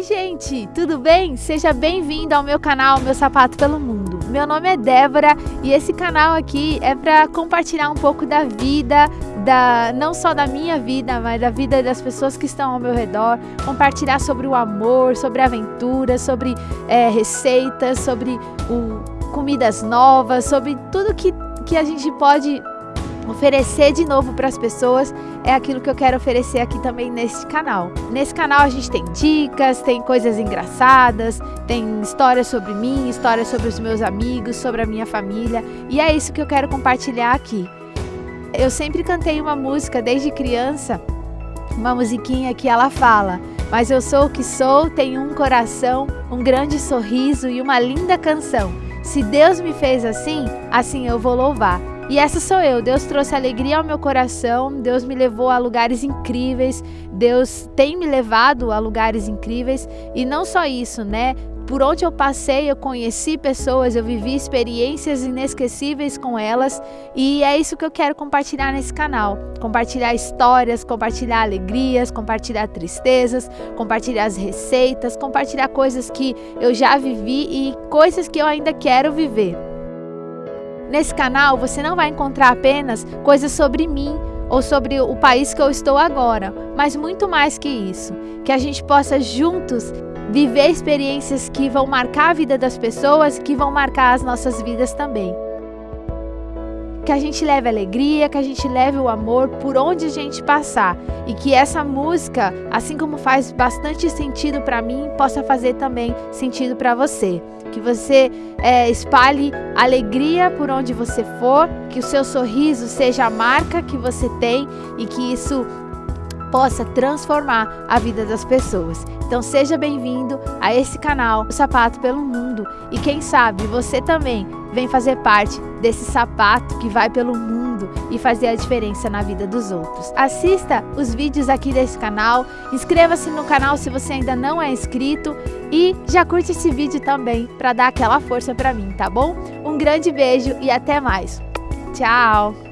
Oi gente, tudo bem? Seja bem-vindo ao meu canal Meu Sapato pelo Mundo. Meu nome é Débora e esse canal aqui é para compartilhar um pouco da vida, da não só da minha vida, mas da vida das pessoas que estão ao meu redor, compartilhar sobre o amor, sobre aventuras, sobre é, receitas, sobre o comidas novas, sobre tudo que, que a gente pode oferecer de novo para as pessoas é aquilo que eu quero oferecer aqui também nesse canal. Nesse canal a gente tem dicas, tem coisas engraçadas, tem histórias sobre mim, histórias sobre os meus amigos, sobre a minha família e é isso que eu quero compartilhar aqui. Eu sempre cantei uma música desde criança, uma musiquinha que ela fala mas eu sou o que sou, tenho um coração, um grande sorriso e uma linda canção. Se Deus me fez assim, assim eu vou louvar. E essa sou eu. Deus trouxe alegria ao meu coração, Deus me levou a lugares incríveis, Deus tem me levado a lugares incríveis. E não só isso, né? Por onde eu passei, eu conheci pessoas, eu vivi experiências inesquecíveis com elas e é isso que eu quero compartilhar nesse canal. Compartilhar histórias, compartilhar alegrias, compartilhar tristezas, compartilhar as receitas, compartilhar coisas que eu já vivi e coisas que eu ainda quero viver. Nesse canal você não vai encontrar apenas coisas sobre mim ou sobre o país que eu estou agora, mas muito mais que isso. Que a gente possa juntos viver experiências que vão marcar a vida das pessoas, que vão marcar as nossas vidas também que a gente leve alegria, que a gente leve o amor por onde a gente passar e que essa música, assim como faz bastante sentido para mim, possa fazer também sentido para você. Que você é, espalhe alegria por onde você for, que o seu sorriso seja a marca que você tem e que isso possa transformar a vida das pessoas. Então seja bem-vindo a esse canal, o Sapato pelo Mundo. E quem sabe você também vem fazer parte desse sapato que vai pelo mundo e fazer a diferença na vida dos outros. Assista os vídeos aqui desse canal, inscreva-se no canal se você ainda não é inscrito e já curte esse vídeo também para dar aquela força para mim, tá bom? Um grande beijo e até mais. Tchau!